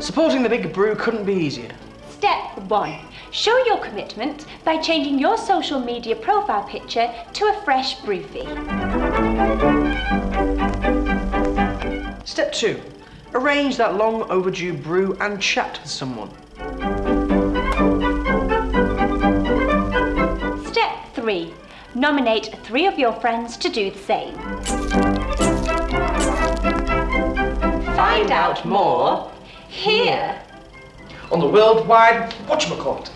Supporting the Big Brew couldn't be easier. Step one. Show your commitment by changing your social media profile picture to a fresh brewfie. Step two. Arrange that long overdue brew and chat with someone. Step three. Nominate three of your friends to do the same. Find out more here. On the Worldwide Whatchamacallit.